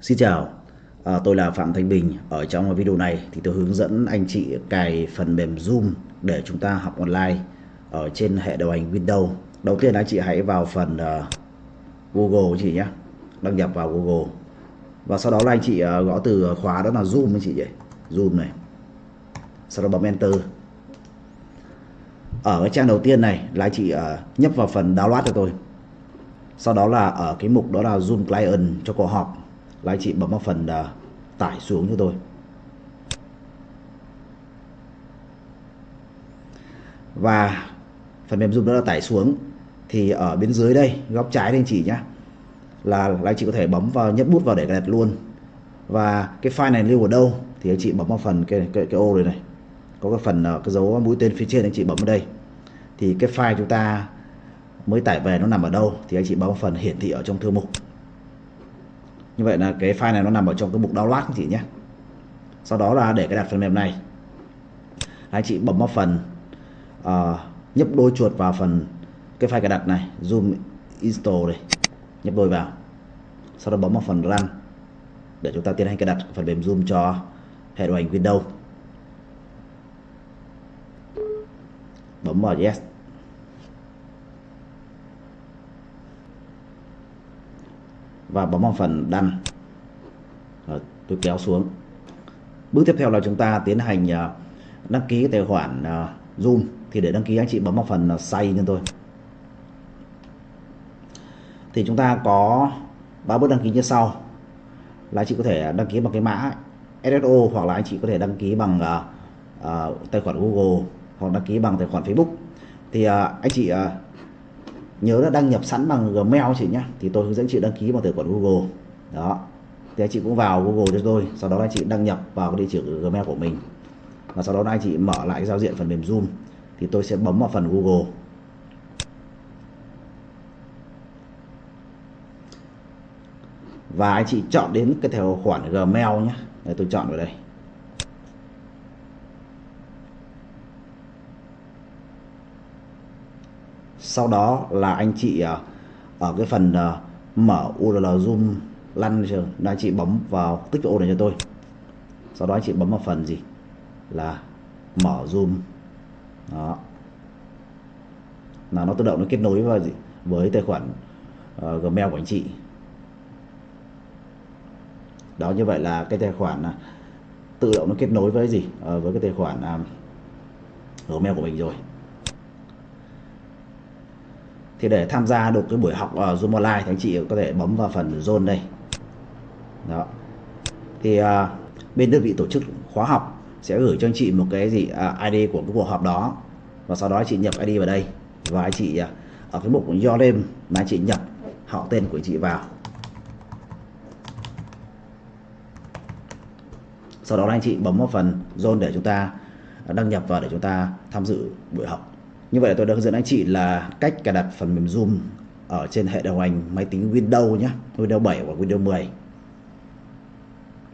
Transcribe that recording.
Xin chào, à, tôi là Phạm Thanh Bình. Ở trong video này thì tôi hướng dẫn anh chị cài phần mềm Zoom để chúng ta học online ở trên hệ điều hành Windows. Đầu tiên anh chị hãy vào phần uh, Google chị nhé, đăng nhập vào Google. Và sau đó là anh chị uh, gõ từ khóa đó là Zoom anh chị nhỉ, Zoom này. Sau đó bấm Enter. Ở cái trang đầu tiên này là anh chị uh, nhấp vào phần download cho tôi. Sau đó là ở cái mục đó là Zoom Client cho cuộc họp là anh chị bấm vào phần uh, tải xuống cho tôi. Và phần mềm zoom đó là tải xuống. Thì ở bên dưới đây góc trái đây anh chị nhé là, là anh chị có thể bấm vào nhấp bút vào để đặt luôn. Và cái file này lưu ở đâu? Thì anh chị bấm vào phần cái cái, cái ô này này. Có cái phần ờ, cái dấu mũi tên phía trên anh chị bấm vào đây. Thì cái file chúng ta mới tải về nó nằm ở đâu? Thì anh chị bấm vào phần hiển thị ở trong thư mục như vậy là cái file này nó nằm ở trong cái mục download anh chị nhé. Sau đó là để cái đặt phần mềm này. Anh chị bấm vào phần uh, nhấp đôi chuột vào phần cái file cài đặt này zoom install này nhấp đôi vào. Sau đó bấm vào phần run để chúng ta tiến hành cài đặt phần mềm zoom cho hệ điều hành Windows. Bấm vào yes. Và bấm vào phần đăng. Rồi, tôi kéo xuống. Bước tiếp theo là chúng ta tiến hành ờ, đăng ký tài khoản ờ, Zoom. Thì để đăng ký anh chị bấm vào phần say cho tôi. Thì chúng ta có ba bước đăng ký như sau. Là anh chị có thể đăng ký bằng cái mã SSO hoặc là anh chị có thể đăng ký bằng uh, uh, tài khoản Google hoặc đăng ký bằng tài khoản Facebook. Thì uh, anh chị uh, nhớ là đăng nhập sẵn bằng Gmail chị nhé thì tôi hướng dẫn chị đăng ký bằng tài khoản Google. Đó. Thì anh chị cũng vào Google cho tôi. Sau đó anh chị đăng nhập vào cái địa chỉ Gmail của mình. Và sau đó anh chị mở lại cái giao diện phần mềm Zoom. Thì tôi sẽ bấm vào phần Google. Và anh chị chọn đến cái tài khoản Gmail nhé Đây, tôi chọn vào đây. Sau đó là anh chị ờ, ở cái phần ờ, mở URL zoom lăn là anh chị bấm vào tích ô này cho tôi. Sau đó anh chị bấm vào phần gì? Là mở zoom. Đó. Là nó tự động nó kết nối vào gì? Với tài khoản uh, Gmail của anh chị. Đó như vậy là cái tài khoản uh, tự động nó kết nối với gì? Uh, với cái tài khoản uh, Gmail của mình rồi thì để tham gia được cái buổi học ở Zoom Online thì anh chị có thể bấm vào phần Zoom đây. Đó. Thì uh, bên đơn vị tổ chức khóa học sẽ gửi cho anh chị một cái gì à, uh, ID của cái cuộc họp đó. Và sau đó anh chị nhập ID vào đây. Và anh chị uh, ở cái mục Do your name anh chị nhập họ tên của anh chị vào. Sau đó anh chị bấm vào phần zone để chúng ta đăng nhập vào để chúng ta tham dự buổi học như vậy là tôi đã hướng dẫn anh chị là cách cài đặt phần mềm Zoom ở trên hệ điều hành máy tính Windows nhé Windows 7 và Windows 10